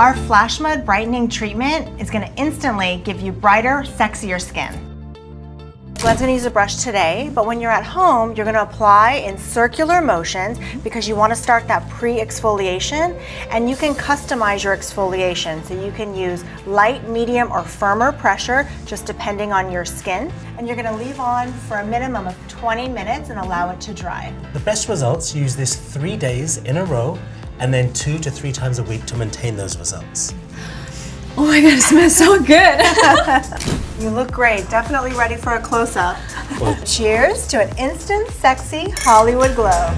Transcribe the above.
Our Flash Mud Brightening Treatment is gonna instantly give you brighter, sexier skin. Glenn's gonna use a brush today, but when you're at home, you're gonna apply in circular motions because you wanna start that pre-exfoliation and you can customize your exfoliation. So you can use light, medium, or firmer pressure, just depending on your skin. And you're gonna leave on for a minimum of 20 minutes and allow it to dry. The best results use this three days in a row and then two to three times a week to maintain those results. Oh my god, it smells so good. You look great. Definitely ready for a close-up. Cheers to an instant, sexy Hollywood glow.